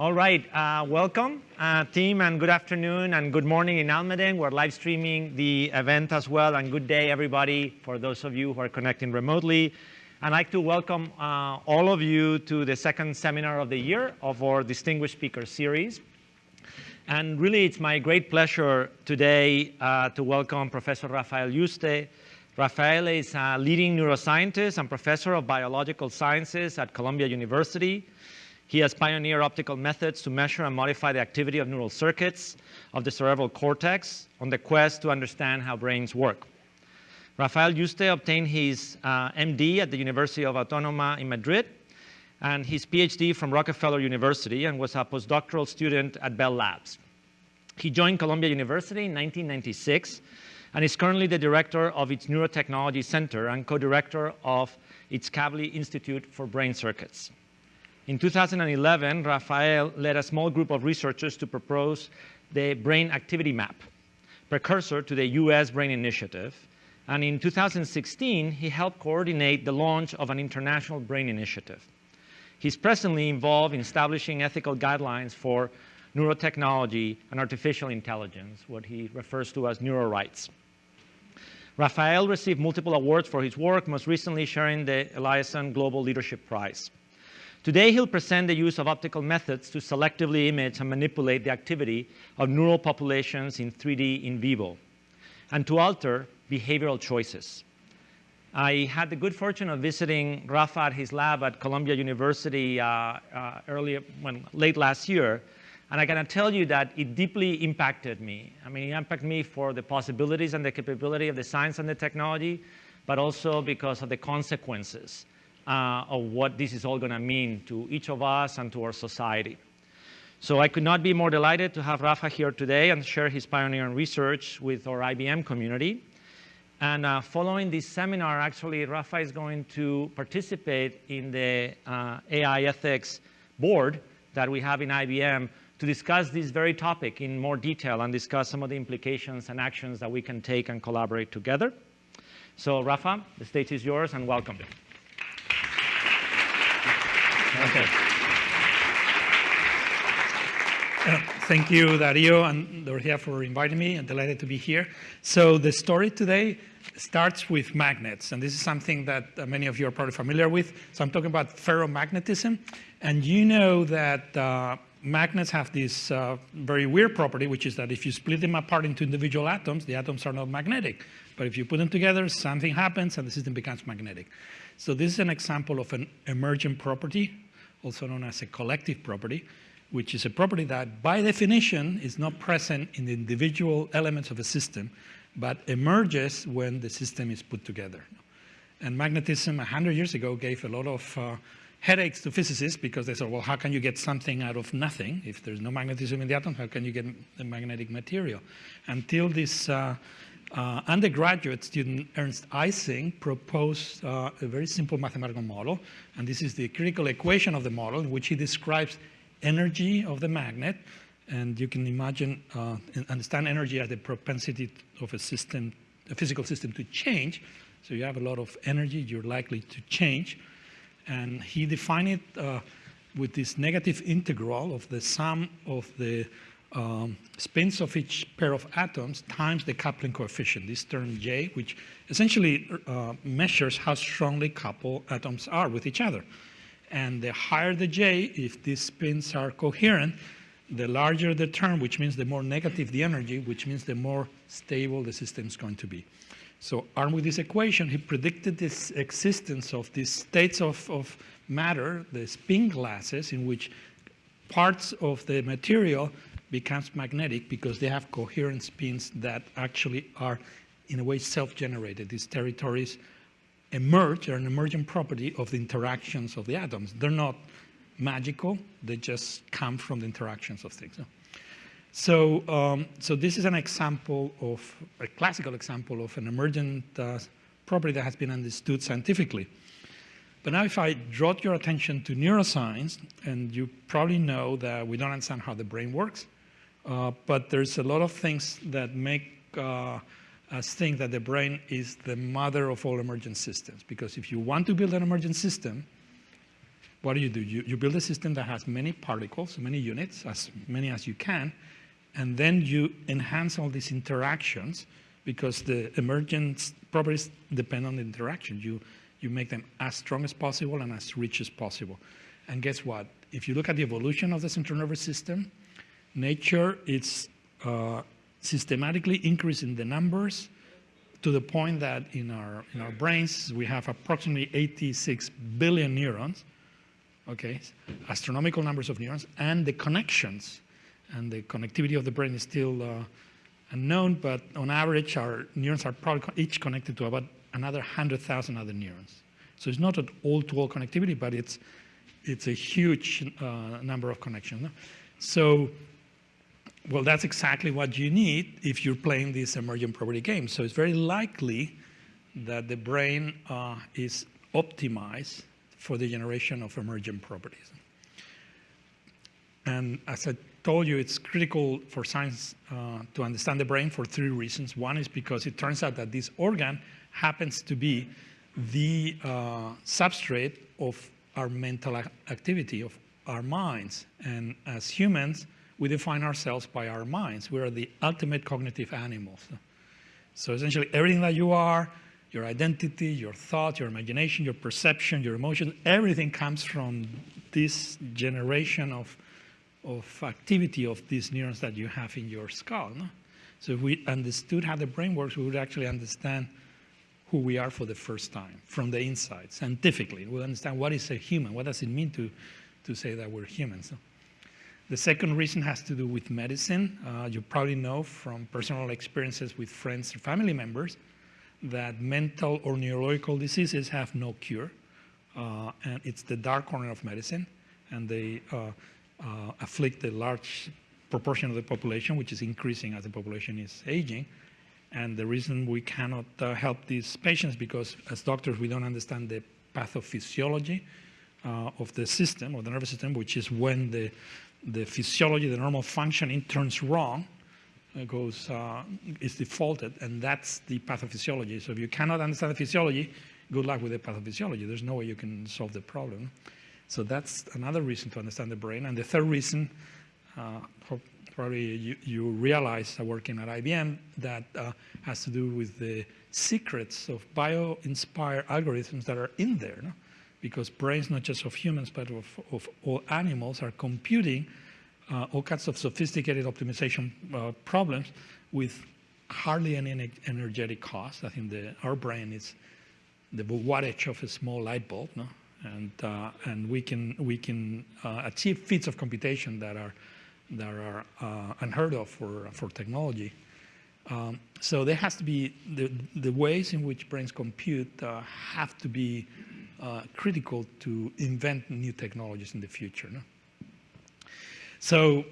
All right, uh, welcome uh, team and good afternoon and good morning in Almaden. We're live streaming the event as well and good day everybody for those of you who are connecting remotely. I'd like to welcome uh, all of you to the second seminar of the year of our Distinguished Speaker Series. And really it's my great pleasure today uh, to welcome Professor Rafael Yuste. Rafael is a leading neuroscientist and professor of biological sciences at Columbia University. He has pioneered optical methods to measure and modify the activity of neural circuits of the cerebral cortex on the quest to understand how brains work. Rafael Yuste obtained his uh, MD at the University of Autónoma in Madrid and his PhD from Rockefeller University and was a postdoctoral student at Bell Labs. He joined Columbia University in 1996 and is currently the director of its Neurotechnology Center and co-director of its Kavli Institute for Brain Circuits. In 2011, Rafael led a small group of researchers to propose the Brain Activity Map, precursor to the US Brain Initiative. And in 2016, he helped coordinate the launch of an international brain initiative. He's presently involved in establishing ethical guidelines for neurotechnology and artificial intelligence, what he refers to as neurorights. Rafael received multiple awards for his work, most recently sharing the Eliasson Global Leadership Prize. Today, he'll present the use of optical methods to selectively image and manipulate the activity of neural populations in 3D in vivo and to alter behavioral choices. I had the good fortune of visiting Rafa at his lab at Columbia University uh, uh, earlier, when, late last year, and I can tell you that it deeply impacted me. I mean, it impacted me for the possibilities and the capability of the science and the technology, but also because of the consequences uh, of what this is all going to mean to each of us and to our society. So I could not be more delighted to have Rafa here today and share his pioneering research with our IBM community. And uh, following this seminar, actually, Rafa is going to participate in the uh, AI ethics board that we have in IBM to discuss this very topic in more detail and discuss some of the implications and actions that we can take and collaborate together. So Rafa, the stage is yours and welcome. Okay. Thank you, Dario and Dorothea, for inviting me. I'm delighted to be here. So the story today starts with magnets, and this is something that uh, many of you are probably familiar with. So I'm talking about ferromagnetism, and you know that uh, magnets have this uh, very weird property, which is that if you split them apart into individual atoms, the atoms are not magnetic. But if you put them together, something happens and the system becomes magnetic. So this is an example of an emergent property also known as a collective property, which is a property that by definition is not present in the individual elements of a system, but emerges when the system is put together. And magnetism 100 years ago gave a lot of uh, headaches to physicists because they said, well, how can you get something out of nothing? If there's no magnetism in the atom, how can you get the magnetic material? Until this uh, uh, undergraduate student Ernst Ising proposed uh, a very simple mathematical model, and this is the critical equation of the model in which he describes energy of the magnet, and you can imagine, uh, understand energy as the propensity of a system, a physical system to change. So you have a lot of energy, you're likely to change. And he defined it uh, with this negative integral of the sum of the um, spins of each pair of atoms times the coupling coefficient, this term J, which essentially uh, measures how strongly coupled atoms are with each other. And the higher the J, if these spins are coherent, the larger the term, which means the more negative the energy, which means the more stable the system is going to be. So armed with this equation, he predicted this existence of these states of, of matter, the spin glasses, in which parts of the material becomes magnetic because they have coherent spins that actually are, in a way, self-generated. These territories emerge, are an emergent property of the interactions of the atoms. They're not magical, they just come from the interactions of things. So, um, so this is an example of, a classical example of an emergent uh, property that has been understood scientifically. But now if I draw your attention to neuroscience, and you probably know that we don't understand how the brain works, uh, but there's a lot of things that make uh, us think that the brain is the mother of all emergent systems. Because if you want to build an emergent system, what do you do? You, you build a system that has many particles, many units, as many as you can, and then you enhance all these interactions because the emergence properties depend on the interaction. You, you make them as strong as possible and as rich as possible. And guess what? If you look at the evolution of the central nervous system, nature is uh, systematically increasing the numbers to the point that in our, in our brains, we have approximately 86 billion neurons, okay, astronomical numbers of neurons, and the connections, and the connectivity of the brain is still uh, unknown, but on average, our neurons are probably each connected to about another 100,000 other neurons. So it's not an all-to-all connectivity, but it's, it's a huge uh, number of connections. So well, that's exactly what you need if you're playing this emergent property game. So it's very likely that the brain uh, is optimized for the generation of emergent properties. And as I told you, it's critical for science uh, to understand the brain for three reasons. One is because it turns out that this organ happens to be the uh, substrate of our mental activity, of our minds. And as humans, we define ourselves by our minds. We are the ultimate cognitive animals. So essentially, everything that you are, your identity, your thought, your imagination, your perception, your emotion, everything comes from this generation of, of activity of these neurons that you have in your skull. No? So if we understood how the brain works, we would actually understand who we are for the first time from the inside, scientifically. We'll understand what is a human, what does it mean to, to say that we're humans. So the second reason has to do with medicine. Uh, you probably know from personal experiences with friends or family members that mental or neurological diseases have no cure. Uh, and it's the dark corner of medicine. And they uh, uh afflict a large proportion of the population, which is increasing as the population is aging. And the reason we cannot uh, help these patients because as doctors, we don't understand the pathophysiology uh, of the system, of the nervous system, which is when the the physiology, the normal functioning turns wrong, it goes, uh, is defaulted, and that's the pathophysiology. So if you cannot understand the physiology, good luck with the pathophysiology. There's no way you can solve the problem. So that's another reason to understand the brain. And the third reason, uh, probably you, you, realize uh, working at IBM, that uh, has to do with the secrets of bio-inspired algorithms that are in there. No? Because brains, not just of humans, but of, of all animals, are computing uh, all kinds of sophisticated optimization uh, problems with hardly any energetic cost. I think the, our brain is the wattage of a small light bulb, no? and uh, and we can we can uh, achieve feats of computation that are that are uh, unheard of for for technology. Um, so there has to be the the ways in which brains compute uh, have to be uh, critical to invent new technologies in the future. No? So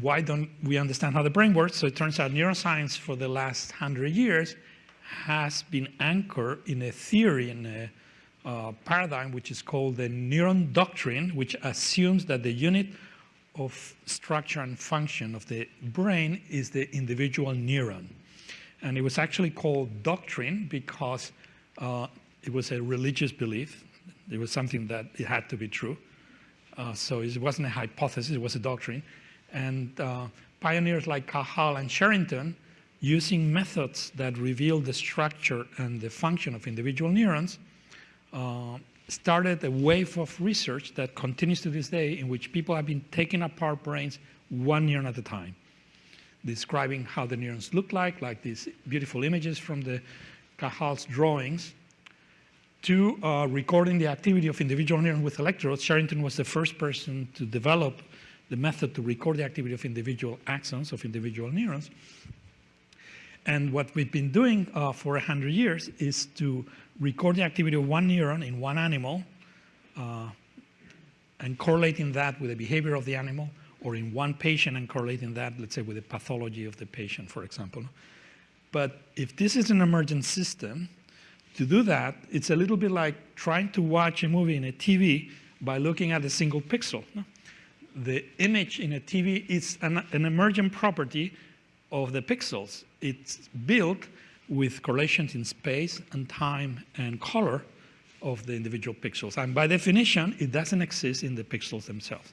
why don't we understand how the brain works? So it turns out neuroscience for the last hundred years has been anchored in a theory, in a uh, paradigm, which is called the neuron doctrine, which assumes that the unit of structure and function of the brain is the individual neuron. And it was actually called doctrine because uh, it was a religious belief. It was something that it had to be true. Uh, so it wasn't a hypothesis, it was a doctrine. And uh, pioneers like Cajal and Sherrington, using methods that reveal the structure and the function of individual neurons, uh, started a wave of research that continues to this day in which people have been taking apart brains one neuron at a time, describing how the neurons look like, like these beautiful images from the Cajal's drawings, to uh, recording the activity of individual neurons with electrodes. Sherrington was the first person to develop the method to record the activity of individual axons of individual neurons. And what we've been doing uh, for 100 years is to record the activity of one neuron in one animal uh, and correlating that with the behavior of the animal or in one patient and correlating that, let's say, with the pathology of the patient, for example. But if this is an emergent system, to do that, it's a little bit like trying to watch a movie in a TV by looking at a single pixel. The image in a TV is an, an emergent property of the pixels. It's built with correlations in space and time and color of the individual pixels. And by definition, it doesn't exist in the pixels themselves.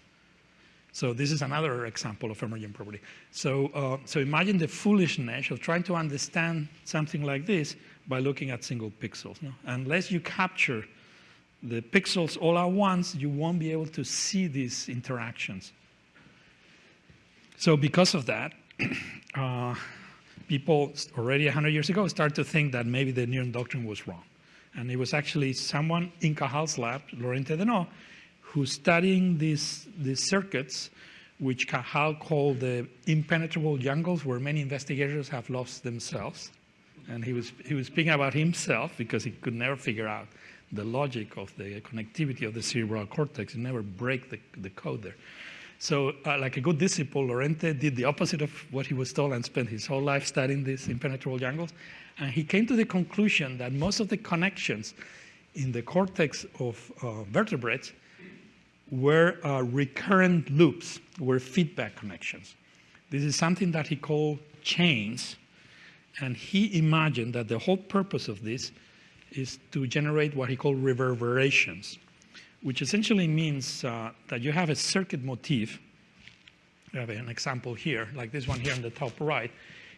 So this is another example of emergent property. So, uh, so imagine the foolishness of trying to understand something like this by looking at single pixels. No? Unless you capture the pixels all at once, you won't be able to see these interactions. So because of that, uh, people already 100 years ago started to think that maybe the neuron doctrine was wrong. And it was actually someone in Cajal's lab, Lorente de Nó, who's studying these, these circuits, which Cajal called the impenetrable jungles, where many investigators have lost themselves. And he was, he was speaking about himself because he could never figure out the logic of the connectivity of the cerebral cortex. He never break the, the code there. So uh, like a good disciple, Lorente did the opposite of what he was told and spent his whole life studying these impenetrable jungles. And he came to the conclusion that most of the connections in the cortex of uh, vertebrates were uh, recurrent loops, were feedback connections. This is something that he called chains. And he imagined that the whole purpose of this is to generate what he called reverberations which essentially means uh, that you have a circuit motif. I have an example here, like this one here on the top right,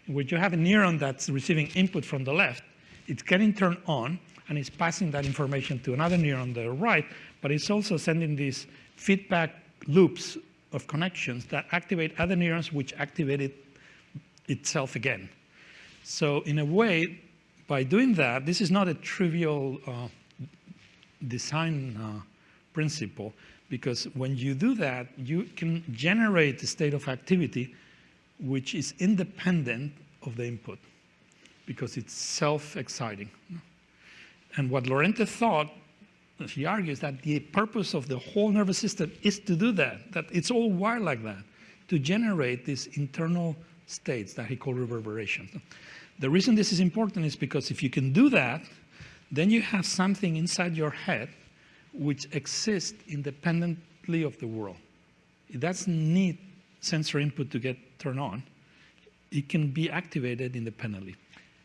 in which you have a neuron that's receiving input from the left. It's getting turned on, and it's passing that information to another neuron on the right, but it's also sending these feedback loops of connections that activate other neurons, which activate it itself again. So in a way, by doing that, this is not a trivial uh, design uh, principle because when you do that, you can generate a state of activity which is independent of the input because it's self-exciting. And what Lorente thought, he argues that the purpose of the whole nervous system is to do that, that it's all wired like that, to generate this internal states that he called reverberation. The reason this is important is because if you can do that, then you have something inside your head which exists independently of the world. It doesn't need sensory input to get turned on. It can be activated independently.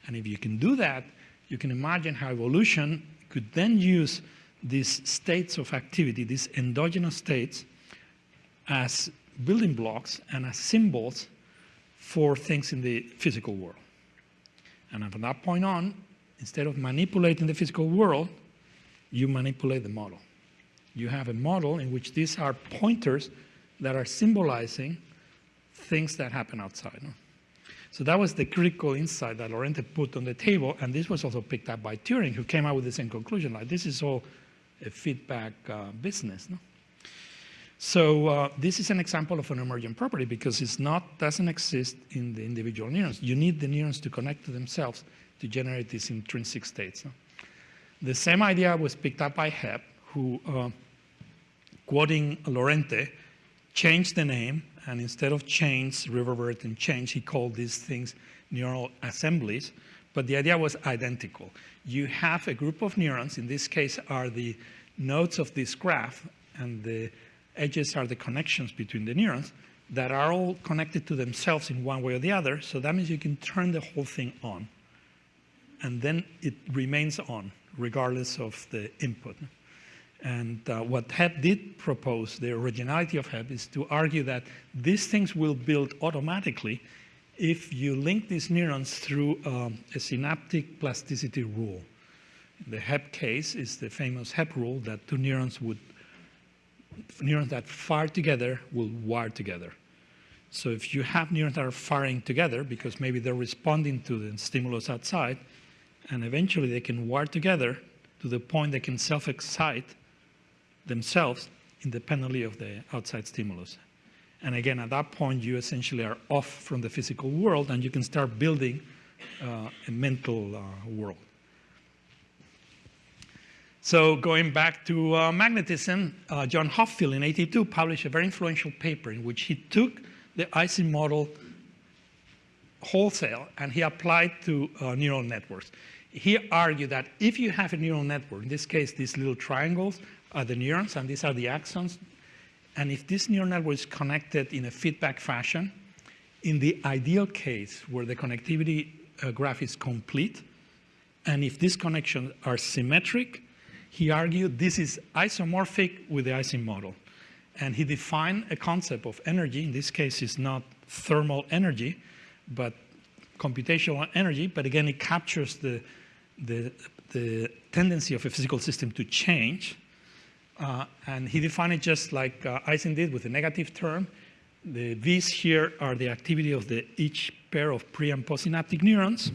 And if you can do that, you can imagine how evolution could then use these states of activity, these endogenous states, as building blocks and as symbols for things in the physical world. And from that point on, instead of manipulating the physical world, you manipulate the model. You have a model in which these are pointers that are symbolizing things that happen outside. No? So that was the critical insight that Lorente put on the table, and this was also picked up by Turing, who came out with the same conclusion, like this is all a feedback uh, business. No? So uh, this is an example of an emergent property because it's not doesn't exist in the individual neurons. You need the neurons to connect to themselves to generate these intrinsic states. The same idea was picked up by Hebb, who, uh, quoting Lorente, changed the name, and instead of chains, reverberate and change, he called these things neural assemblies, but the idea was identical. You have a group of neurons, in this case are the nodes of this graph, and the edges are the connections between the neurons, that are all connected to themselves in one way or the other, so that means you can turn the whole thing on, and then it remains on regardless of the input. And uh, what Hebb did propose, the originality of Hebb, is to argue that these things will build automatically if you link these neurons through um, a synaptic plasticity rule. The Hebb case is the famous Hebb rule that two neurons would, neurons that fire together will wire together. So if you have neurons that are firing together because maybe they're responding to the stimulus outside, and eventually they can wire together to the point they can self-excite themselves independently of the outside stimulus. And again, at that point, you essentially are off from the physical world and you can start building uh, a mental uh, world. So going back to uh, magnetism, uh, John Hopfield in 82 published a very influential paper in which he took the Ising model wholesale and he applied to uh, neural networks. He argued that if you have a neural network, in this case, these little triangles are the neurons and these are the axons, and if this neural network is connected in a feedback fashion, in the ideal case where the connectivity uh, graph is complete, and if these connections are symmetric, he argued this is isomorphic with the Ising model. And he defined a concept of energy. In this case, it's not thermal energy, but computational energy. But again, it captures the, the, the tendency of a physical system to change. Uh, and he defined it just like uh, Ising did with a negative term. The V's here are the activity of the, each pair of pre and postsynaptic neurons.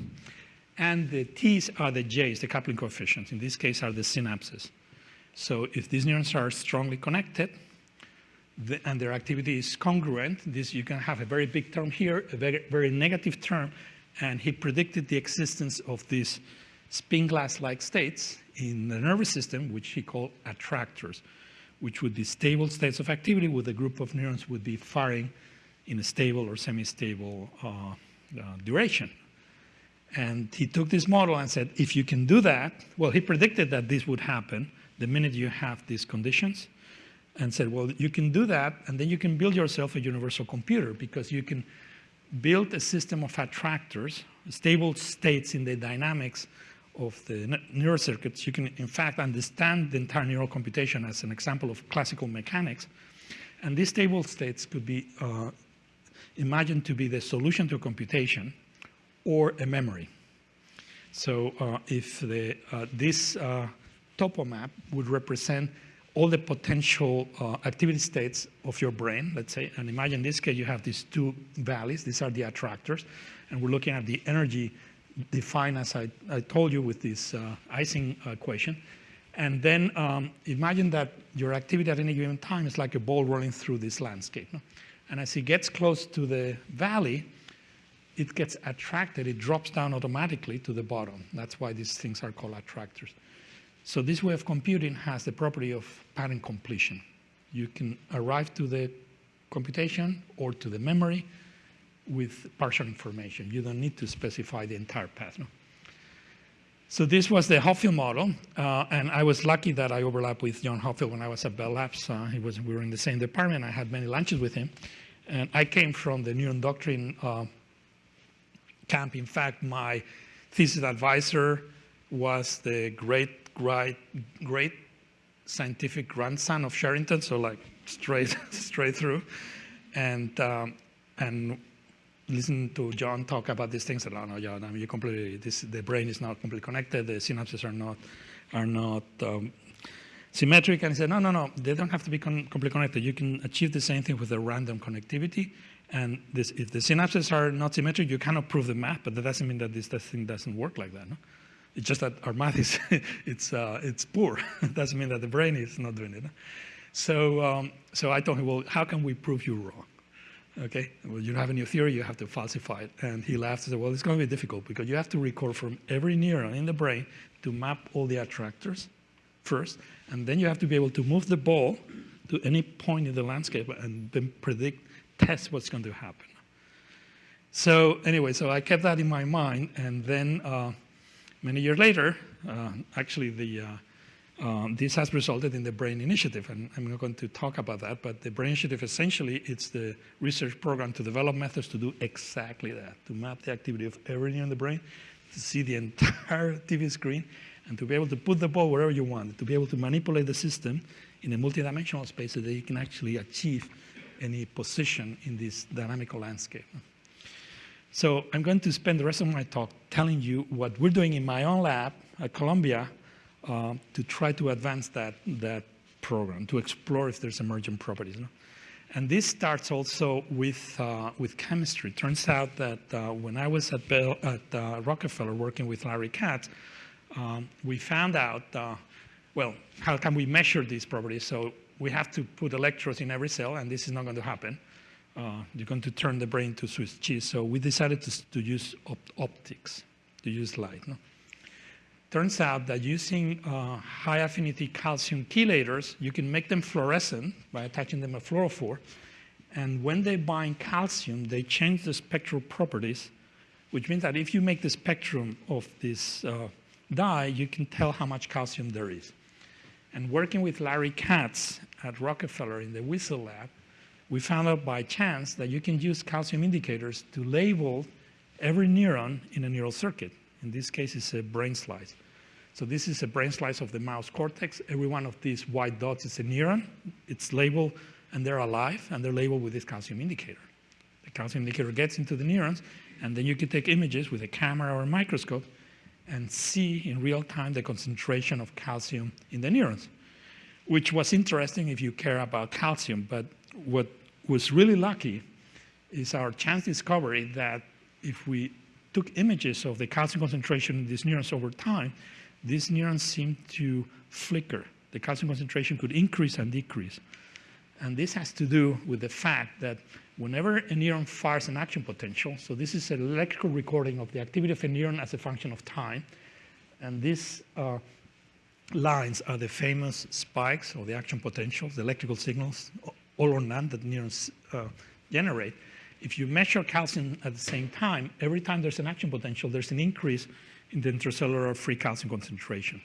And the T's are the J's, the coupling coefficients. In this case, are the synapses. So if these neurons are strongly connected, the, and their activity is congruent, this you can have a very big term here, a very, very negative term, and he predicted the existence of these spin glass-like states in the nervous system, which he called attractors, which would be stable states of activity with a group of neurons would be firing in a stable or semi-stable uh, uh, duration. And he took this model and said, if you can do that, well, he predicted that this would happen the minute you have these conditions and said, well, you can do that, and then you can build yourself a universal computer because you can build a system of attractors, stable states in the dynamics of the neural circuits. You can, in fact, understand the entire neural computation as an example of classical mechanics. And these stable states could be uh, imagined to be the solution to computation or a memory. So uh, if the, uh, this uh, topo map would represent all the potential uh, activity states of your brain, let's say, and imagine in this case you have these two valleys, these are the attractors, and we're looking at the energy defined as I, I told you with this uh, Ising equation. And then um, imagine that your activity at any given time is like a ball rolling through this landscape. No? And as it gets close to the valley, it gets attracted, it drops down automatically to the bottom. That's why these things are called attractors. So this way of computing has the property of pattern completion. You can arrive to the computation or to the memory with partial information. You don't need to specify the entire path. No? So this was the Hopfield model, uh, and I was lucky that I overlapped with John Hopfield when I was at Bell Labs. Uh, he was, we were in the same department. I had many lunches with him. And I came from the neuron doctrine uh, camp. In fact, my thesis advisor was the great, great, great scientific grandson of Sherrington, so like straight, straight through. And, um, and listen to John talk about these things. And, oh, no, John, I mean, you completely, this, the brain is not completely connected. The synapses are not, are not um, symmetric. And he said, no, no, no, they don't have to be completely connected. You can achieve the same thing with a random connectivity. And this, if the synapses are not symmetric, you cannot prove the math, but that doesn't mean that this, thing doesn't work like that. No? It's just that our math is it's, uh, it's poor. it doesn't mean that the brain is not doing it. No? So, um, so I told him, well, how can we prove you wrong? Okay, well, you don't have a new theory, you have to falsify it. And he laughed and said, well, it's going to be difficult because you have to record from every neuron in the brain to map all the attractors first, and then you have to be able to move the ball to any point in the landscape and then predict, test what's going to happen. So anyway, so I kept that in my mind, and then uh, many years later, uh, actually the um, this has resulted in the BRAIN Initiative, and I'm not going to talk about that, but the BRAIN Initiative essentially it's the research program to develop methods to do exactly that, to map the activity of every neuron in the brain, to see the entire TV screen, and to be able to put the ball wherever you want, to be able to manipulate the system in a multidimensional space so that you can actually achieve any position in this dynamical landscape. So I'm going to spend the rest of my talk telling you what we're doing in my own lab at Columbia uh, to try to advance that, that program, to explore if there's emergent properties. No? And this starts also with, uh, with chemistry. Turns out that uh, when I was at, Bell, at uh, Rockefeller working with Larry Katz, um, we found out, uh, well, how can we measure these properties? So we have to put electrodes in every cell, and this is not going to happen. Uh, you're going to turn the brain to Swiss cheese. So we decided to, to use op optics, to use light. No? turns out that using uh, high affinity calcium chelators, you can make them fluorescent by attaching them a fluorophore. And when they bind calcium, they change the spectral properties, which means that if you make the spectrum of this uh, dye, you can tell how much calcium there is. And working with Larry Katz at Rockefeller in the Wiesel lab, we found out by chance that you can use calcium indicators to label every neuron in a neural circuit. In this case, it's a brain slice. So this is a brain slice of the mouse cortex. Every one of these white dots is a neuron. It's labeled, and they're alive, and they're labeled with this calcium indicator. The calcium indicator gets into the neurons, and then you can take images with a camera or a microscope and see in real time the concentration of calcium in the neurons, which was interesting if you care about calcium. But what was really lucky is our chance discovery that if we took images of the calcium concentration in these neurons over time, these neurons seemed to flicker. The calcium concentration could increase and decrease. And this has to do with the fact that whenever a neuron fires an action potential, so this is an electrical recording of the activity of a neuron as a function of time, and these uh, lines are the famous spikes or the action potentials, the electrical signals, all or none that neurons uh, generate. If you measure calcium at the same time, every time there's an action potential, there's an increase in the intracellular free calcium concentration,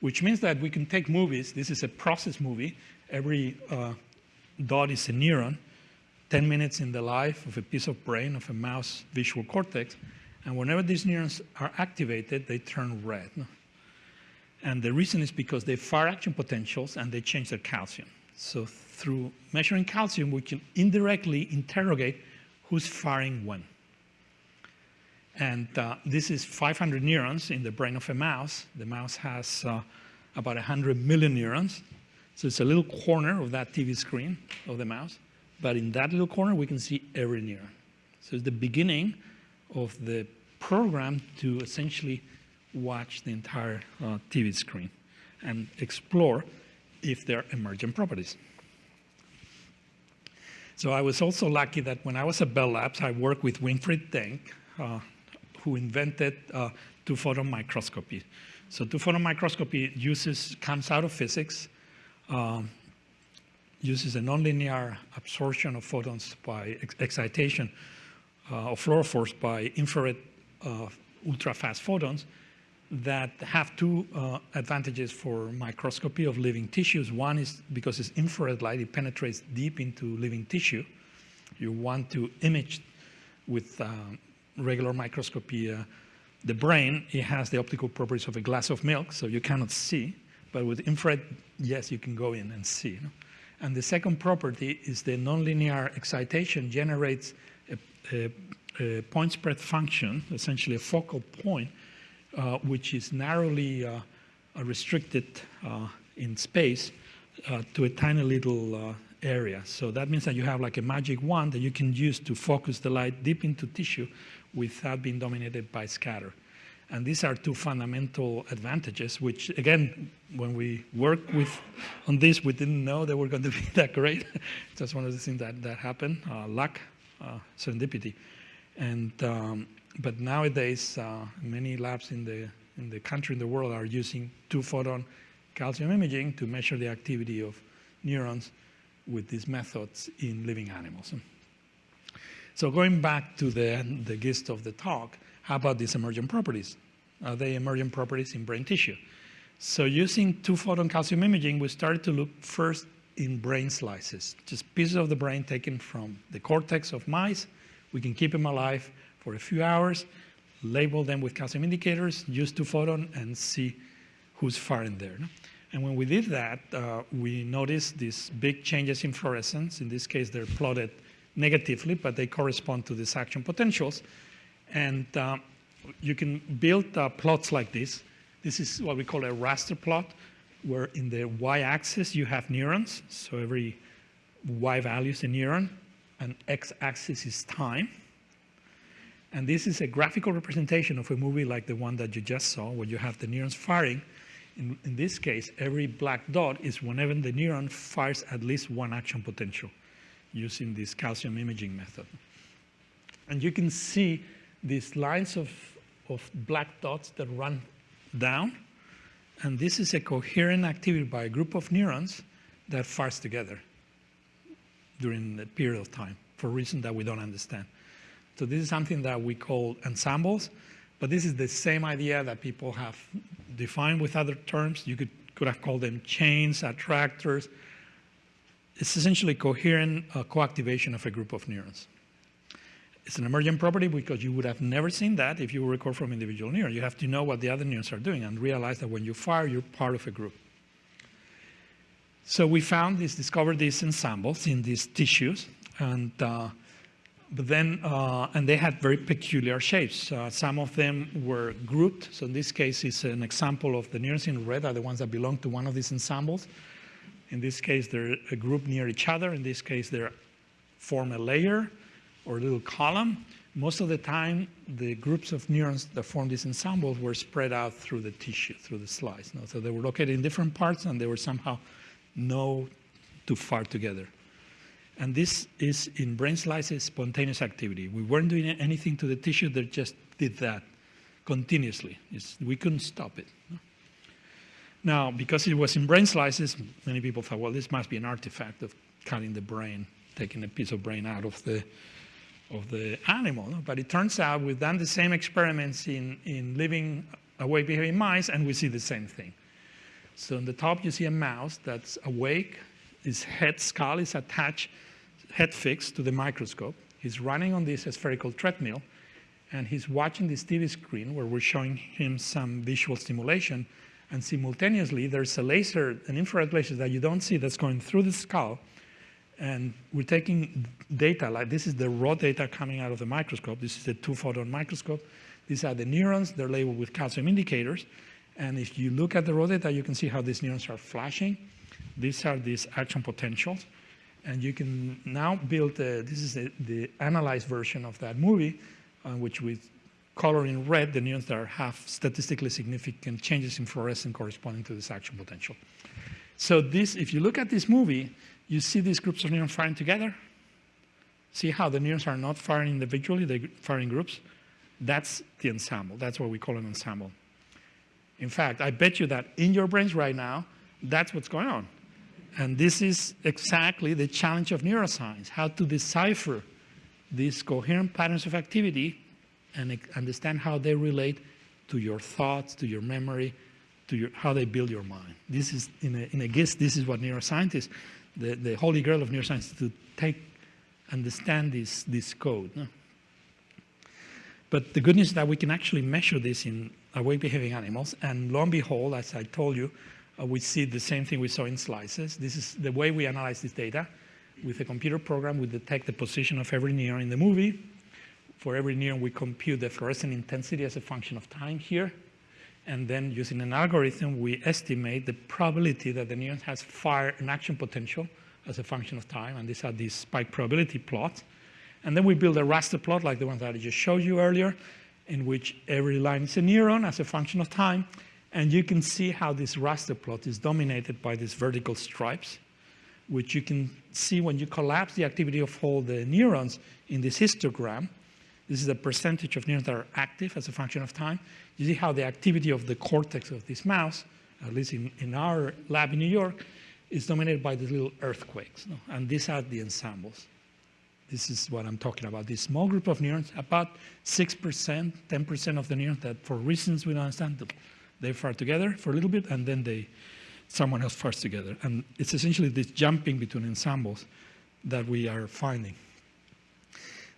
which means that we can take movies. This is a process movie. Every uh, dot is a neuron, 10 minutes in the life of a piece of brain of a mouse visual cortex. And whenever these neurons are activated, they turn red. And the reason is because they fire action potentials and they change their calcium. So through measuring calcium, we can indirectly interrogate who's firing when. And uh, this is 500 neurons in the brain of a mouse. The mouse has uh, about 100 million neurons. So it's a little corner of that TV screen of the mouse. But in that little corner, we can see every neuron. So it's the beginning of the program to essentially watch the entire uh, TV screen and explore if there are emergent properties. So I was also lucky that when I was at Bell Labs, I worked with Winfried Denk, uh, who invented uh, two-photon microscopy. So two-photon microscopy uses, comes out of physics, um, uses a nonlinear absorption of photons by ex excitation uh, of fluorophores by infrared uh, ultra-fast photons that have two uh, advantages for microscopy of living tissues. One is because it's infrared light, it penetrates deep into living tissue. You want to image with um, regular microscopy uh, the brain. It has the optical properties of a glass of milk, so you cannot see. But with infrared, yes, you can go in and see. You know? And the second property is the nonlinear excitation generates a, a, a point spread function, essentially a focal point, uh, which is narrowly uh, restricted uh, in space uh, to a tiny little uh, area. So that means that you have like a magic wand that you can use to focus the light deep into tissue without being dominated by scatter. And these are two fundamental advantages, which again, when we worked with on this, we didn't know they were going to be that great. That's one of the things that, that happened, uh, luck, uh, serendipity. And, um, but nowadays, uh, many labs in the, in the country, in the world, are using two-photon calcium imaging to measure the activity of neurons with these methods in living animals. So going back to the, the gist of the talk, how about these emergent properties? Are they emergent properties in brain tissue? So using two-photon calcium imaging, we started to look first in brain slices, just pieces of the brain taken from the cortex of mice. We can keep them alive for a few hours, label them with calcium indicators, use two-photon, and see who's firing there. And when we did that, uh, we noticed these big changes in fluorescence. In this case, they're plotted negatively, but they correspond to these action potentials. And uh, you can build uh, plots like this. This is what we call a raster plot, where in the y-axis you have neurons. So every y value is a neuron, and x-axis is time. And this is a graphical representation of a movie like the one that you just saw, where you have the neurons firing. In, in this case, every black dot is whenever the neuron fires at least one action potential using this calcium imaging method. And you can see these lines of, of black dots that run down. And this is a coherent activity by a group of neurons that fires together during a period of time for reasons that we don't understand. So this is something that we call ensembles, but this is the same idea that people have defined with other terms. You could, could have called them chains, attractors. It's essentially coherent uh, co-activation of a group of neurons. It's an emergent property because you would have never seen that if you record from individual neurons. You have to know what the other neurons are doing and realize that when you fire, you're part of a group. So we found this, discovered these ensembles in these tissues, and uh, but then uh, and they had very peculiar shapes. Uh, some of them were grouped. So in this case, it's an example of the neurons in red are the ones that belong to one of these ensembles. In this case, they're a group near each other. In this case, they form a layer or a little column. Most of the time, the groups of neurons that form these ensembles were spread out through the tissue, through the slice. No? So they were located in different parts, and they were somehow no too far together. And this is in brain slices spontaneous activity. We weren't doing anything to the tissue, they just did that continuously. It's, we couldn't stop it. Now, because it was in brain slices, many people thought, well, this must be an artifact of cutting the brain, taking a piece of brain out of the, of the animal. But it turns out we've done the same experiments in, in living awake behaving mice, and we see the same thing. So on the top, you see a mouse that's awake. His head skull is attached, head fixed to the microscope. He's running on this spherical treadmill, and he's watching this TV screen where we're showing him some visual stimulation. And simultaneously, there's a laser, an infrared laser that you don't see that's going through the skull. And we're taking data, like this is the raw data coming out of the microscope. This is a two photon microscope. These are the neurons, they're labeled with calcium indicators. And if you look at the raw data, you can see how these neurons are flashing. These are these action potentials. And you can now build, a, this is a, the analyzed version of that movie, uh, which we color in red the neurons that have statistically significant changes in fluorescence corresponding to this action potential. So this, if you look at this movie, you see these groups of neurons firing together. See how the neurons are not firing individually, they're firing groups. That's the ensemble. That's what we call an ensemble. In fact, I bet you that in your brains right now, that's what's going on. And this is exactly the challenge of neuroscience, how to decipher these coherent patterns of activity and understand how they relate to your thoughts, to your memory, to your, how they build your mind. This is, in a, in a guess, this is what neuroscientists, the, the holy grail of neuroscience, to take, understand this, this code. No? But the good news is that we can actually measure this in awake behaving animals. And lo and behold, as I told you, uh, we see the same thing we saw in slices. This is the way we analyze this data. With a computer program, we detect the position of every neuron in the movie. For every neuron, we compute the fluorescent intensity as a function of time here. And then using an algorithm, we estimate the probability that the neuron has fire and action potential as a function of time. And these are these spike probability plots. And then we build a raster plot like the one that I just showed you earlier in which every line is a neuron as a function of time. And you can see how this raster plot is dominated by these vertical stripes, which you can see when you collapse the activity of all the neurons in this histogram. This is the percentage of neurons that are active as a function of time. You see how the activity of the cortex of this mouse, at least in, in our lab in New York, is dominated by these little earthquakes. No? And these are the ensembles. This is what I'm talking about. This small group of neurons, about 6%, 10% of the neurons that for reasons we don't understand, they fire together for a little bit and then they, someone else fires together. And it's essentially this jumping between ensembles that we are finding.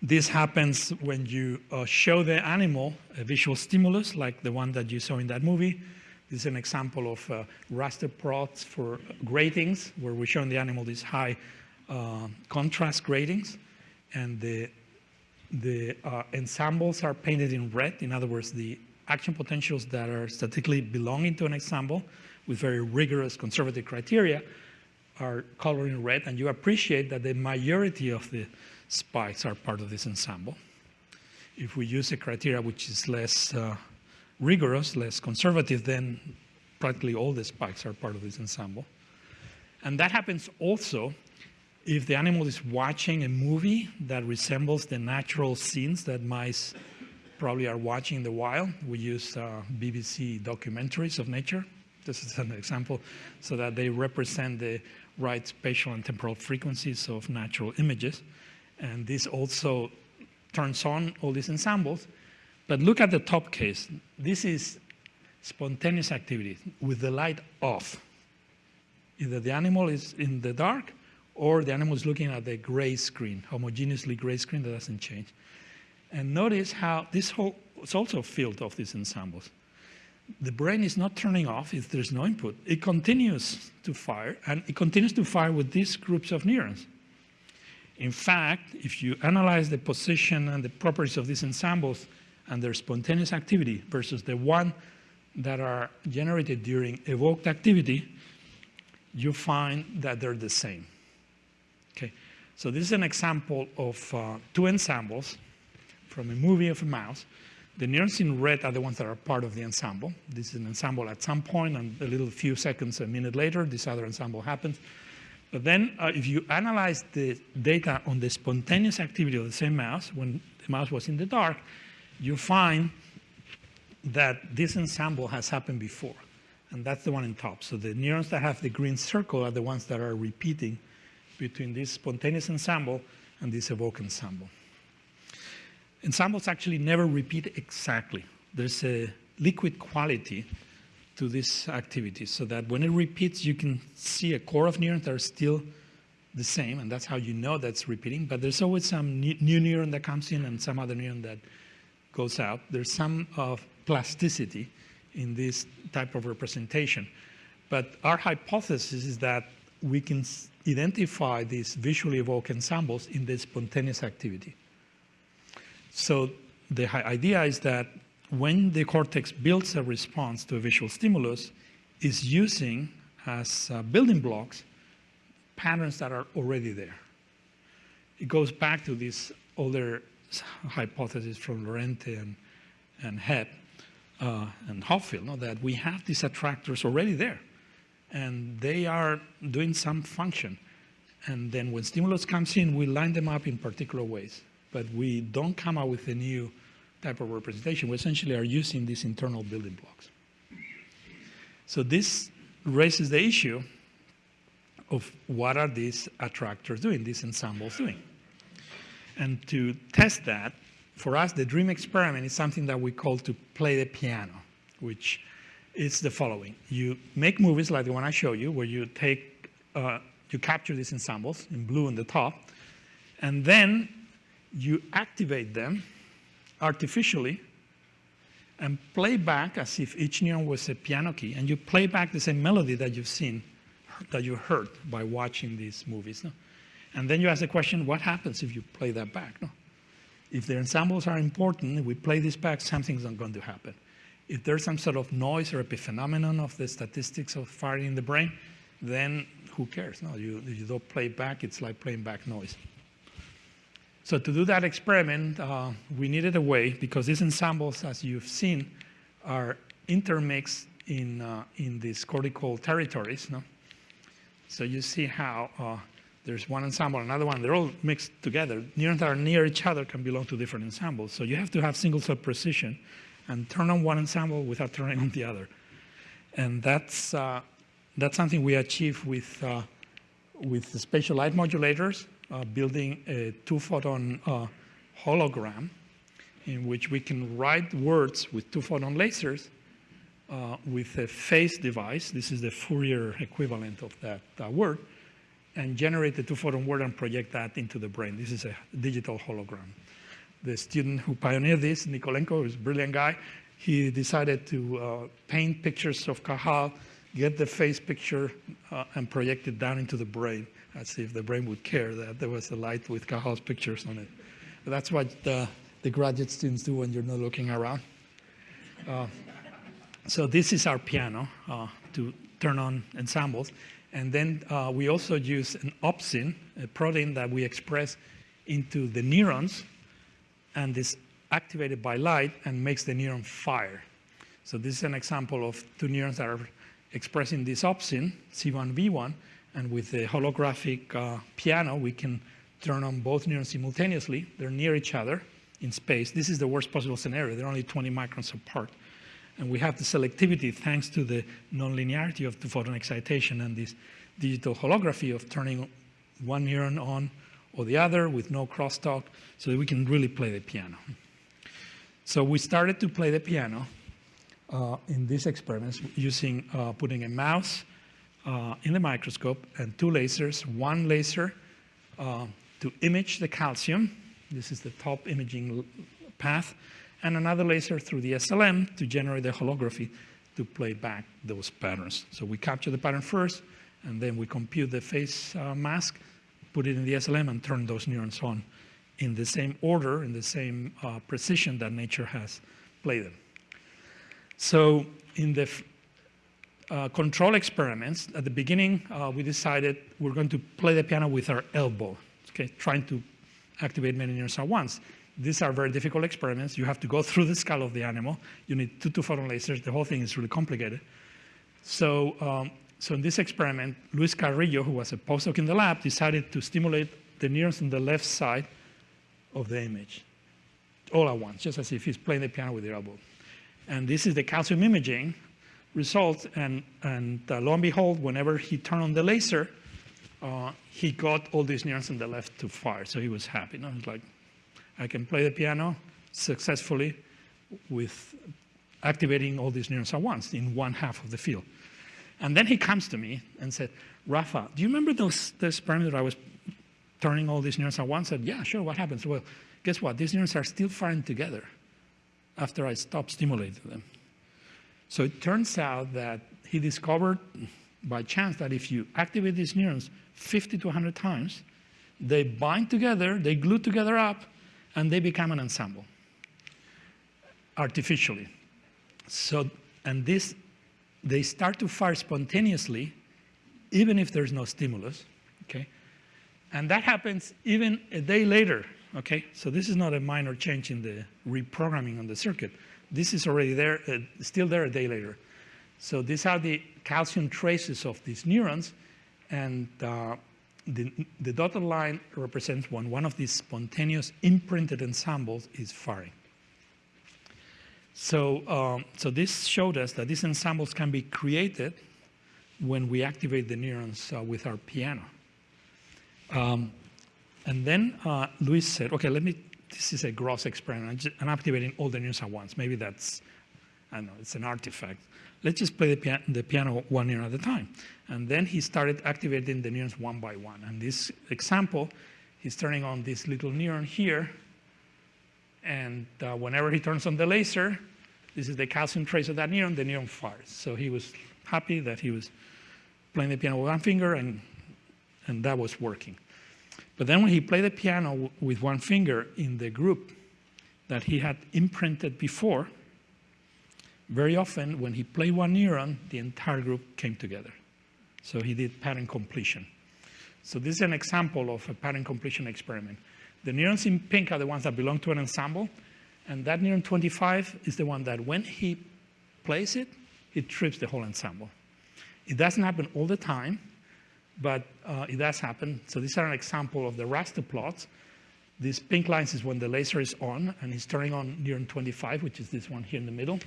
This happens when you uh, show the animal a visual stimulus, like the one that you saw in that movie. This is an example of uh, raster plots for gratings, where we're showing the animal these high uh, contrast gratings and the, the uh, ensembles are painted in red. In other words, the action potentials that are statically belonging to an ensemble with very rigorous conservative criteria are colored in red, and you appreciate that the majority of the spikes are part of this ensemble. If we use a criteria which is less uh, rigorous, less conservative, then practically all the spikes are part of this ensemble. And that happens also if the animal is watching a movie that resembles the natural scenes that mice probably are watching in the wild, we use uh, BBC documentaries of nature. This is an example, so that they represent the right spatial and temporal frequencies of natural images. And this also turns on all these ensembles. But look at the top case. This is spontaneous activity with the light off. Either the animal is in the dark or the animal is looking at the gray screen, homogeneously gray screen that doesn't change. And notice how this whole is also filled of these ensembles. The brain is not turning off if there's no input. It continues to fire, and it continues to fire with these groups of neurons. In fact, if you analyze the position and the properties of these ensembles and their spontaneous activity versus the one that are generated during evoked activity, you find that they're the same. Okay, so this is an example of uh, two ensembles from a movie of a mouse. The neurons in red are the ones that are part of the ensemble. This is an ensemble at some point, and a little few seconds, a minute later, this other ensemble happens. But then uh, if you analyze the data on the spontaneous activity of the same mouse, when the mouse was in the dark, you find that this ensemble has happened before. And that's the one in top. So the neurons that have the green circle are the ones that are repeating between this spontaneous ensemble and this evoke ensemble. Ensembles actually never repeat exactly. There's a liquid quality to this activity so that when it repeats, you can see a core of neurons that are still the same, and that's how you know that's repeating. But there's always some new neuron that comes in and some other neuron that goes out. There's some of plasticity in this type of representation. But our hypothesis is that we can identify these visually evoked ensembles in the spontaneous activity. So the idea is that when the cortex builds a response to a visual stimulus, is using as uh, building blocks patterns that are already there. It goes back to this older hypothesis from Lorente and, and Hebb uh, and Hopfield, no, that we have these attractors already there, and they are doing some function. And then when stimulus comes in, we line them up in particular ways, but we don't come up with a new type of representation, we essentially are using these internal building blocks. So this raises the issue of what are these attractors doing, these ensembles doing. And to test that, for us, the dream experiment is something that we call to play the piano, which is the following. You make movies like the one I show you, where you take, uh, you capture these ensembles in blue on the top, and then you activate them artificially and play back as if each neuron was a piano key, and you play back the same melody that you've seen, that you heard by watching these movies. No? And then you ask the question, what happens if you play that back? No? If the ensembles are important, we play this back, something's not going to happen. If there's some sort of noise or epiphenomenon of the statistics of firing in the brain, then who cares? No, you, you don't play back, it's like playing back noise. So to do that experiment, uh, we needed a way, because these ensembles, as you've seen, are intermixed in, uh, in these cortical territories. No? So you see how uh, there's one ensemble, another one, they're all mixed together. Neurons that are near each other can belong to different ensembles. So you have to have single cell precision and turn on one ensemble without turning on the other. And that's, uh, that's something we achieve with, uh, with the spatial light modulators uh, building a two-photon uh, hologram in which we can write words with two-photon lasers uh, with a phase device. This is the Fourier equivalent of that uh, word and generate the two-photon word and project that into the brain. This is a digital hologram. The student who pioneered this, Nikolenko, who's a brilliant guy, he decided to uh, paint pictures of Cajal, get the face picture, uh, and project it down into the brain as if the brain would care that there was a light with Cajal's pictures on it. But that's what the, the, graduate students do when you're not looking around. Uh, so this is our piano uh, to turn on ensembles. And then uh, we also use an opsin, a protein that we express into the neurons, and is activated by light and makes the neuron fire. So this is an example of two neurons that are expressing this opsin, C1V1, and with the holographic uh, piano, we can turn on both neurons simultaneously. They're near each other in space. This is the worst possible scenario. They're only 20 microns apart. And we have the selectivity thanks to the nonlinearity of the photon excitation and this digital holography of turning one neuron on or the other with no crosstalk so that we can really play the piano. So we started to play the piano uh, in these experiments using uh, putting a mouse in the microscope and two lasers, one laser uh, to image the calcium. This is the top imaging path, and another laser through the SLM to generate the holography to play back those patterns. So we capture the pattern first, and then we compute the phase uh, mask, put it in the SLM, and turn those neurons on in the same order, in the same uh, precision that nature has played them. So in the uh, control experiments, at the beginning, uh, we decided we're going to play the piano with our elbow, okay, trying to activate many neurons at once. These are very difficult experiments. You have to go through the skull of the animal. You need two two-photon lasers. The whole thing is really complicated. So, um, so in this experiment, Luis Carrillo, who was a postdoc in the lab, decided to stimulate the neurons on the left side of the image all at once, just as if he's playing the piano with the elbow. And this is the calcium imaging results. And, and uh, lo and behold, whenever he turned on the laser, uh, he got all these neurons on the left to fire. So he was happy. Know? He's like, I can play the piano successfully with activating all these neurons at once in one half of the field. And then he comes to me and said, Rafa, do you remember those, the experiment that I was turning all these neurons at once? I said, yeah, sure, what happens? Well, guess what? These neurons are still firing together after I stop stimulating them. So it turns out that he discovered by chance that if you activate these neurons 50 to 100 times, they bind together, they glue together up, and they become an ensemble artificially. So, and this, they start to fire spontaneously, even if there's no stimulus, okay? And that happens even a day later, okay? So this is not a minor change in the reprogramming on the circuit. This is already there, uh, still there a day later. So these are the calcium traces of these neurons, and uh, the, the, dotted line represents when one of these spontaneous imprinted ensembles is firing. So, um, so this showed us that these ensembles can be created when we activate the neurons uh, with our piano. Um, and then uh, Luis said, okay, let me, this is a gross experiment. I'm activating all the neurons at once. Maybe that's, I don't know, it's an artifact. Let's just play the, pia the piano one neuron at a time. And then he started activating the neurons one by one. And this example, he's turning on this little neuron here. And uh, whenever he turns on the laser, this is the calcium trace of that neuron, the neuron fires. So he was happy that he was playing the piano with one finger and, and that was working. But then when he played the piano with one finger in the group that he had imprinted before, very often when he played one neuron, the entire group came together. So he did pattern completion. So this is an example of a pattern completion experiment. The neurons in pink are the ones that belong to an ensemble, and that neuron 25 is the one that when he plays it, it trips the whole ensemble. It doesn't happen all the time, but uh, it does happen. So these are an example of the raster plots. These pink lines is when the laser is on, and it's turning on neuron 25, which is this one here in the middle.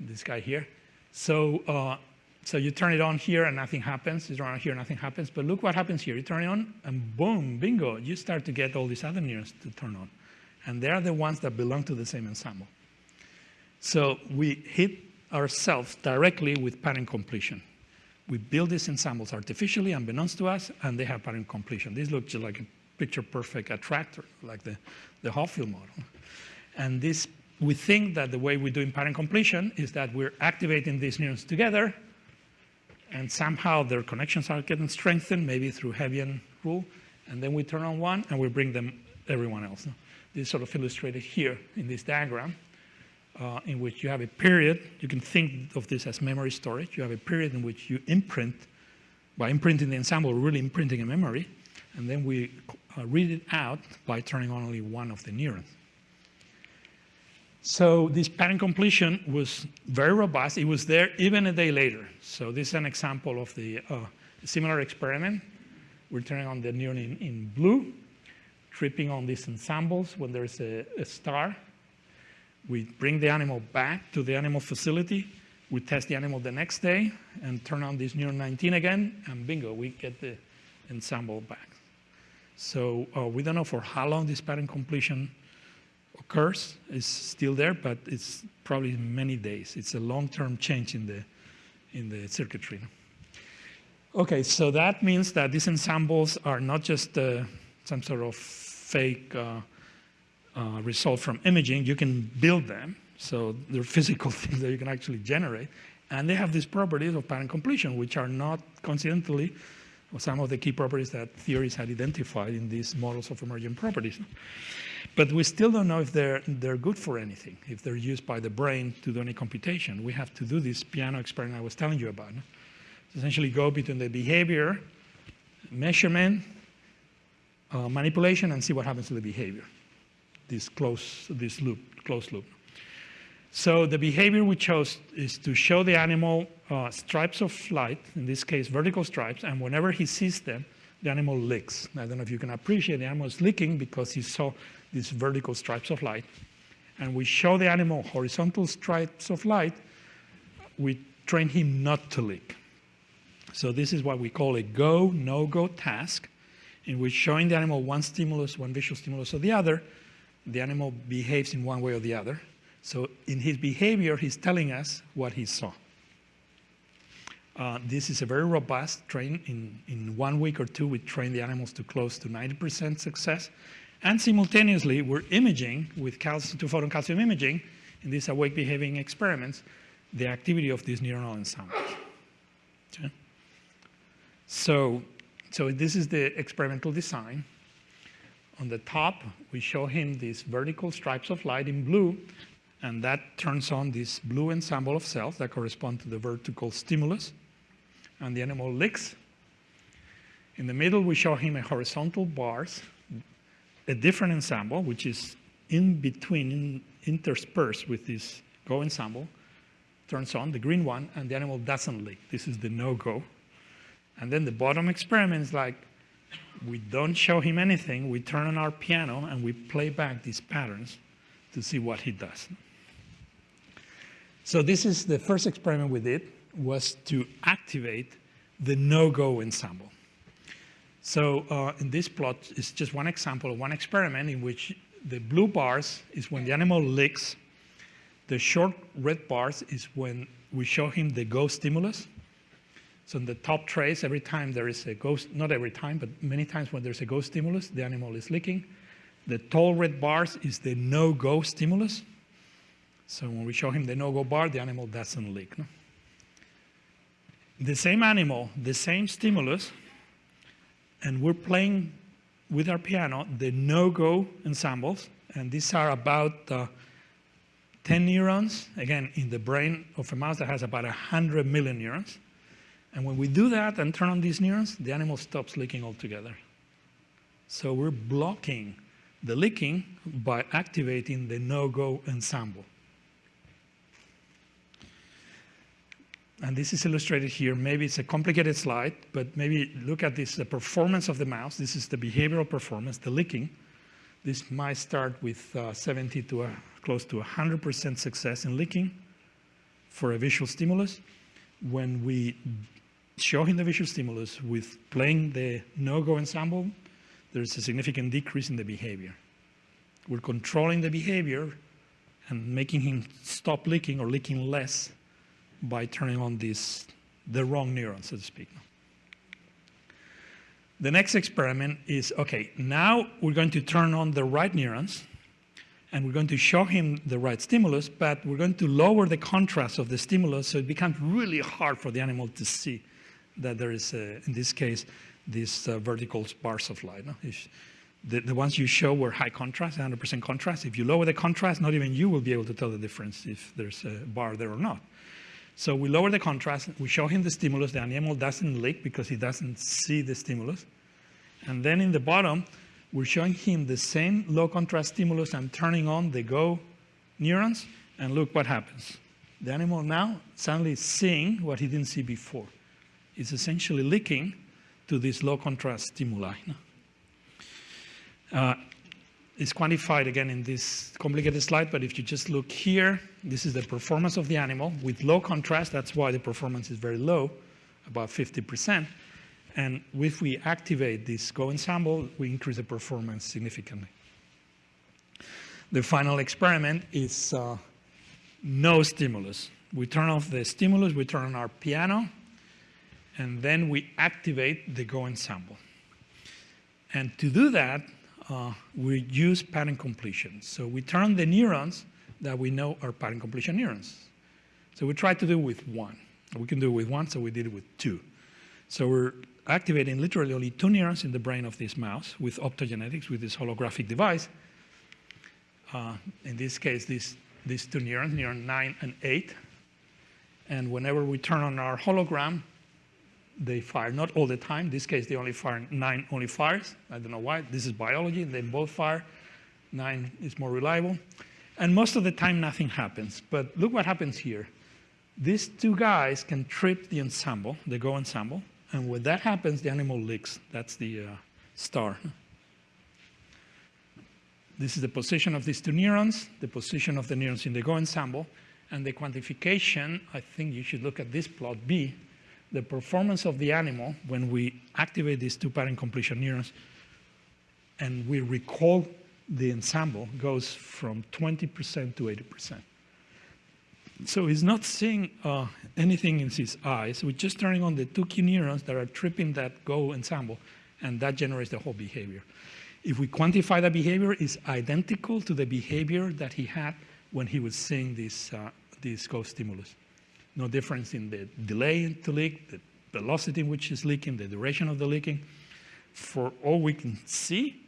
This guy here. So, uh, so you turn it on here and nothing happens. You turn on here, nothing happens. But look what happens here. You turn it on, and boom, bingo, you start to get all these other neurons to turn on. And they are the ones that belong to the same ensemble. So we hit ourselves directly with pattern completion. We build these ensembles artificially, unbeknownst to us, and they have pattern completion. This look just like a picture-perfect attractor, like the, the Hopfield model. And this, we think that the way we do in pattern completion is that we're activating these neurons together, and somehow their connections are getting strengthened, maybe through Hebbian rule, and then we turn on one and we bring them everyone else. This is sort of illustrated here in this diagram uh, in which you have a period, you can think of this as memory storage. You have a period in which you imprint, by imprinting the ensemble, really imprinting a memory, and then we uh, read it out by turning on only one of the neurons. So this pattern completion was very robust. It was there even a day later. So this is an example of the uh, similar experiment. We're turning on the neuron in, in blue, tripping on these ensembles when there's a, a star we bring the animal back to the animal facility. We test the animal the next day and turn on this neuron 19 again, and bingo, we get the ensemble back. So uh, we don't know for how long this pattern completion occurs. It's still there, but it's probably many days. It's a long-term change in the, in the circuitry. Okay, so that means that these ensembles are not just uh, some sort of fake uh, uh, result from imaging, you can build them. So they're physical things that you can actually generate. And they have these properties of pattern completion, which are not coincidentally some of the key properties that theories had identified in these models of emergent properties. But we still don't know if they're, they're good for anything, if they're used by the brain to do any computation. We have to do this piano experiment I was telling you about. Essentially go between the behavior, measurement, uh, manipulation, and see what happens to the behavior. This close, this loop, closed loop. So the behavior we chose is to show the animal uh, stripes of light, in this case vertical stripes, and whenever he sees them, the animal licks. I don't know if you can appreciate the animal is licking because he saw these vertical stripes of light. And we show the animal horizontal stripes of light, we train him not to lick. So this is what we call a go, no-go task, in which showing the animal one stimulus, one visual stimulus or the other, the animal behaves in one way or the other. So in his behavior, he's telling us what he saw. Uh, this is a very robust train. In, in one week or two, we train the animals to close to 90% success. And simultaneously, we're imaging with calcium, two-photon calcium imaging in these awake behaving experiments the activity of these neuronal ensembles. Okay. So, so this is the experimental design. On the top, we show him these vertical stripes of light in blue, and that turns on this blue ensemble of cells that correspond to the vertical stimulus. And the animal licks. In the middle, we show him a horizontal bars, a different ensemble, which is in between, in, interspersed with this go ensemble, turns on, the green one, and the animal doesn't lick. This is the no-go. And then the bottom experiment is like, we don't show him anything, we turn on our piano and we play back these patterns to see what he does. So this is the first experiment we did, was to activate the no-go ensemble. So uh, in this plot is just one example of one experiment in which the blue bars is when the animal licks, the short red bars is when we show him the go stimulus, so in the top trace, every time there is a ghost, not every time, but many times when there's a go stimulus, the animal is licking. The tall red bars is the no-go stimulus. So when we show him the no-go bar, the animal doesn't lick. No? The same animal, the same stimulus, and we're playing with our piano the no-go ensembles, and these are about uh, 10 neurons, again, in the brain of a mouse that has about 100 million neurons. And when we do that and turn on these neurons, the animal stops licking altogether. So we're blocking the licking by activating the no-go ensemble. And this is illustrated here. Maybe it's a complicated slide, but maybe look at this, the performance of the mouse. This is the behavioral performance, the licking. This might start with uh, 70 to a, close to 100% success in licking for a visual stimulus. When we showing the visual stimulus with playing the no-go ensemble, there's a significant decrease in the behavior. We're controlling the behavior and making him stop licking or licking less by turning on this, the wrong neuron, so to speak. The next experiment is, okay, now we're going to turn on the right neurons and we're going to show him the right stimulus, but we're going to lower the contrast of the stimulus so it becomes really hard for the animal to see that there is, uh, in this case, these uh, vertical bars of light. No? The, the ones you show were high contrast, 100% contrast. If you lower the contrast, not even you will be able to tell the difference if there's a bar there or not. So we lower the contrast, we show him the stimulus, the animal doesn't lick because he doesn't see the stimulus. And then in the bottom, we're showing him the same low contrast stimulus and turning on the go neurons, and look what happens. The animal now suddenly seeing what he didn't see before is essentially leaking to this low contrast stimuli. Uh, it's quantified again in this complicated slide, but if you just look here, this is the performance of the animal with low contrast. That's why the performance is very low, about 50%. And if we activate this go ensemble, we increase the performance significantly. The final experiment is uh, no stimulus. We turn off the stimulus, we turn on our piano, and then we activate the go ensemble. And to do that, uh, we use pattern completion. So we turn the neurons that we know are pattern completion neurons. So we try to do it with one. We can do it with one, so we did it with two. So we're activating literally only two neurons in the brain of this mouse with optogenetics, with this holographic device. Uh, in this case, these, these two neurons, neuron 9 and 8. And whenever we turn on our hologram, they fire, not all the time. In this case, they only fire, 9 only fires. I don't know why. This is biology. They both fire. 9 is more reliable. And most of the time, nothing happens. But look what happens here. These two guys can trip the ensemble, the Go ensemble, and when that happens, the animal licks. That's the uh, star. This is the position of these two neurons, the position of the neurons in the Go ensemble, and the quantification, I think you should look at this plot B, the performance of the animal when we activate these two pattern completion neurons and we recall the ensemble goes from 20% to 80%. So he's not seeing uh, anything in his eyes. We're just turning on the two key neurons that are tripping that go ensemble, and that generates the whole behavior. If we quantify the behavior, it's identical to the behavior that he had when he was seeing this, uh, this go stimulus. No difference in the delay to leak, the velocity in which it's leaking, the duration of the leaking. For all we can see,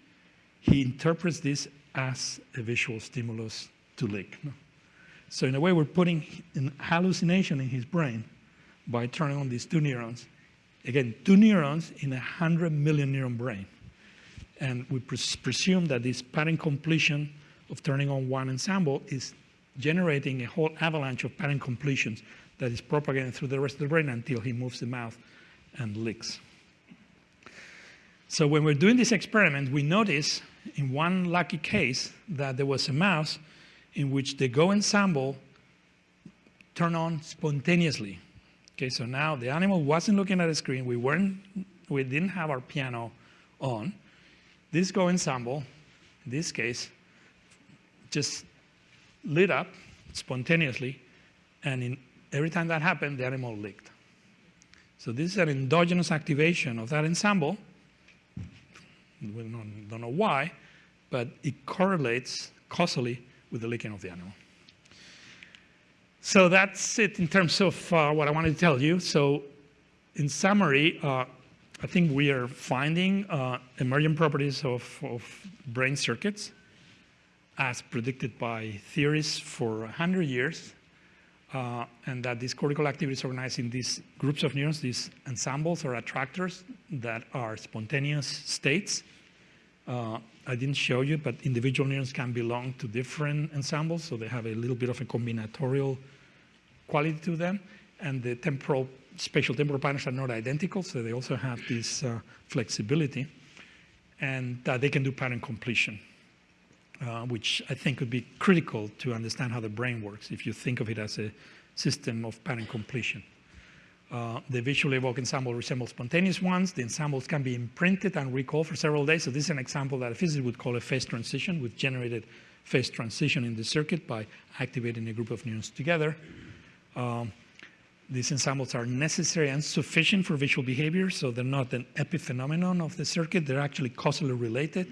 he interprets this as a visual stimulus to leak. So in a way, we're putting an hallucination in his brain by turning on these two neurons. Again, two neurons in a 100 million neuron brain. And we pres presume that this pattern completion of turning on one ensemble is generating a whole avalanche of pattern completions that is propagated through the rest of the brain until he moves the mouth and licks. So when we're doing this experiment, we notice in one lucky case that there was a mouse in which the Go ensemble turned on spontaneously. Okay, so now the animal wasn't looking at a screen. We weren't, we didn't have our piano on. This Go ensemble, in this case, just lit up spontaneously, and in, every time that happened, the animal licked. So this is an endogenous activation of that ensemble. We don't, know why, but it correlates causally with the licking of the animal. So that's it in terms of uh, what I wanted to tell you. So in summary, uh, I think we are finding uh, emergent properties of, of, brain circuits as predicted by theories for 100 years, uh, and that this cortical activity is organized in these groups of neurons, these ensembles or attractors that are spontaneous states uh, I didn't show you, but individual neurons can belong to different ensembles, so they have a little bit of a combinatorial quality to them. And the temporal, spatial temporal patterns are not identical, so they also have this uh, flexibility. And they can do pattern completion, uh, which I think would be critical to understand how the brain works if you think of it as a system of pattern completion. Uh, the visually evoked ensemble resembles spontaneous ones. The ensembles can be imprinted and recalled for several days. So this is an example that a physicist would call a phase transition. We've generated phase transition in the circuit by activating a group of neurons together. Um, these ensembles are necessary and sufficient for visual behavior, so they're not an epiphenomenon of the circuit. They're actually causally related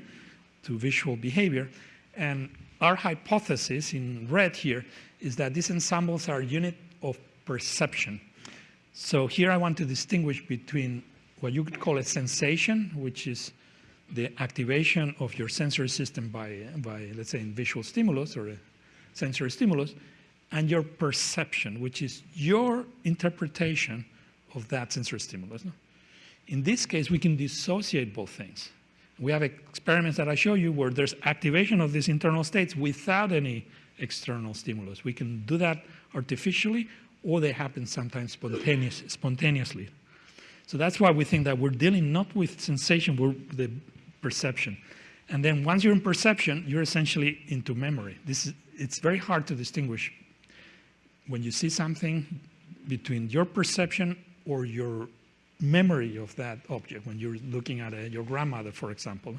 to visual behavior. And our hypothesis in red here is that these ensembles are unit of perception. So here I want to distinguish between what you could call a sensation, which is the activation of your sensory system by, by let's say, in visual stimulus or a sensory stimulus, and your perception, which is your interpretation of that sensory stimulus. In this case, we can dissociate both things. We have experiments that I show you where there's activation of these internal states without any external stimulus. We can do that artificially, or they happen sometimes spontaneous, spontaneously. So that's why we think that we're dealing not with sensation, we're the perception. And then once you're in perception, you're essentially into memory. This is, it's very hard to distinguish when you see something between your perception or your memory of that object. When you're looking at a, your grandmother, for example,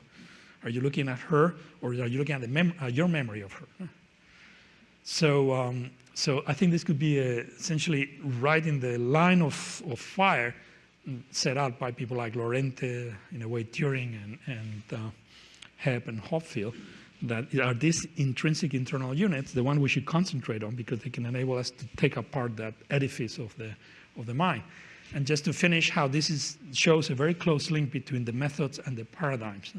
are you looking at her or are you looking at mem uh, your memory of her? So, um, so I think this could be a, essentially right in the line of, of fire set out by people like Lorente, in a way Turing and, and uh, Hebb and Hopfield, that are these intrinsic internal units, the one we should concentrate on because they can enable us to take apart that edifice of the, of the mind. And just to finish, how this is, shows a very close link between the methods and the paradigms.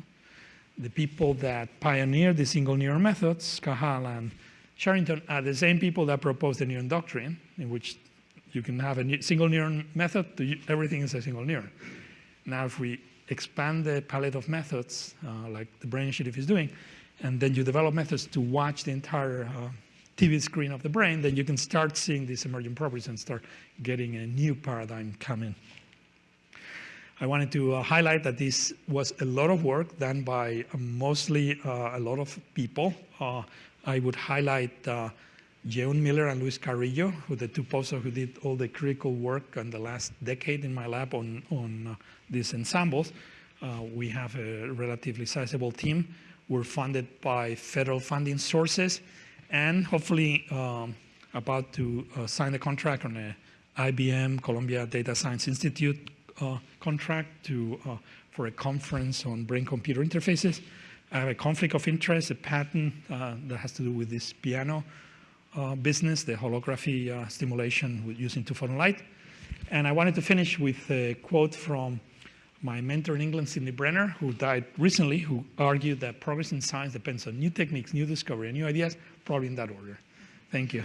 The people that pioneered the single neuron methods, Cajal and Sherrington, are the same people that proposed the neuron doctrine, in which you can have a single neuron method, everything is a single neuron. Now, if we expand the palette of methods, uh, like the Brain Initiative is doing, and then you develop methods to watch the entire uh, TV screen of the brain, then you can start seeing these emerging properties and start getting a new paradigm coming. I wanted to uh, highlight that this was a lot of work done by uh, mostly uh, a lot of people. Uh, I would highlight uh, Jae-eun Miller and Luis Carrillo, who the two postdocs who did all the critical work in the last decade in my lab on, on these ensembles. we have a relatively sizable team. We're funded by federal funding sources and hopefully um, about to uh, sign a contract on a IBM Columbia Data Science Institute uh, contract to, uh, for a conference on brain-computer interfaces. I have a conflict of interest, a patent uh, that has to do with this piano uh, business, the holography uh, stimulation using two-photon light. And I wanted to finish with a quote from my mentor in England, Sidney Brenner, who died recently, who argued that progress in science depends on new techniques, new discovery, and new ideas, probably in that order. Thank you.